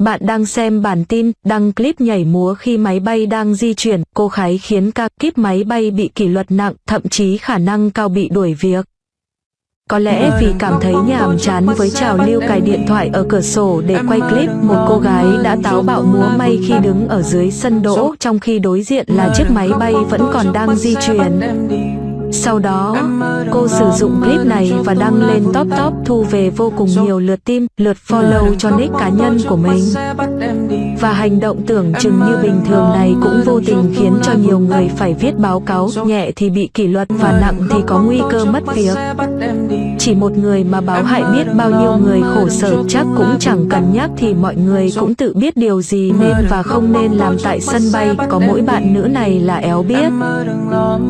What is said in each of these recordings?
Bạn đang xem bản tin, đăng clip nhảy múa khi máy bay đang di chuyển, cô khái khiến ca kíp máy bay bị kỷ luật nặng, thậm chí khả năng cao bị đuổi việc. Có lẽ vì cảm thấy nhàm chán với trào lưu cài điện thoại ở cửa sổ để quay clip, một cô gái đã táo bạo múa may khi đứng ở dưới sân đỗ trong khi đối diện là chiếc máy bay vẫn còn đang di chuyển. Sau đó, cô sử dụng clip này và đăng lên top top thu về vô cùng nhiều lượt tim, lượt follow cho nick cá nhân của mình. Và hành động tưởng chừng như bình thường này cũng vô tình khiến cho nhiều người phải viết báo cáo, nhẹ thì bị kỷ luật và nặng thì có nguy cơ mất việc. Chỉ một người mà báo hại biết bao nhiêu người khổ sở chắc cũng chẳng cần nhắc thì mọi người cũng tự biết điều gì nên và không nên làm tại sân bay, có mỗi bạn nữ này là éo biết.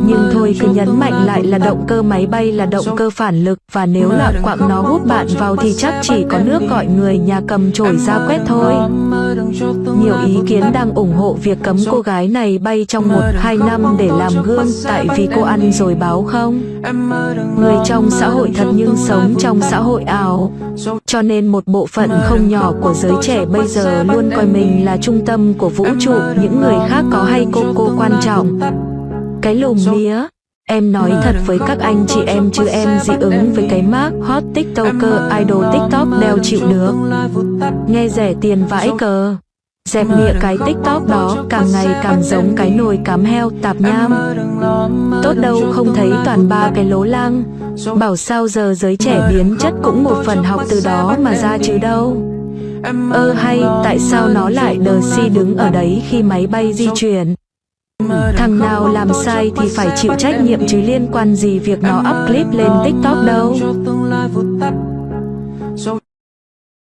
Nhưng thôi cứ nhấn mạnh lại là động cơ máy bay là động cơ phản lực. Và nếu loạn quạng nó hút bạn vào thì chắc chỉ có nước gọi người nhà cầm chổi ra quét thôi. Nhiều ý kiến đang ủng hộ việc cấm cô gái này bay trong một hai năm để làm gương. tại vì cô ăn rồi báo không. Người trong xã hội thật nhưng sống trong xã hội ảo. Cho nên một bộ phận không nhỏ của giới trẻ bây giờ luôn coi mình là trung tâm của vũ trụ, những người khác có hay cô cô quan trọng. Cái lùm mía Em nói thật với các anh, chị em chứ em dị ứng với cái mark hot tiktoker, idol tiktok đeo chịu được. Nghe rẻ tiền vãi cờ. Dẹp mịa cái tiktok đó, càng ngày càng giống cái nồi cám heo tạp nham. Tốt đâu không thấy toàn ba cái lố lang Bảo sao giờ giới trẻ biến chất cũng một phần học từ đó mà ra chứ đâu. Ơ hay, tại sao nó lại đờ si đứng ở đấy khi máy bay di chuyển? Thằng nào làm sai thì phải chịu trách nhiệm chứ liên quan gì việc nó up clip lên tiktok đâu.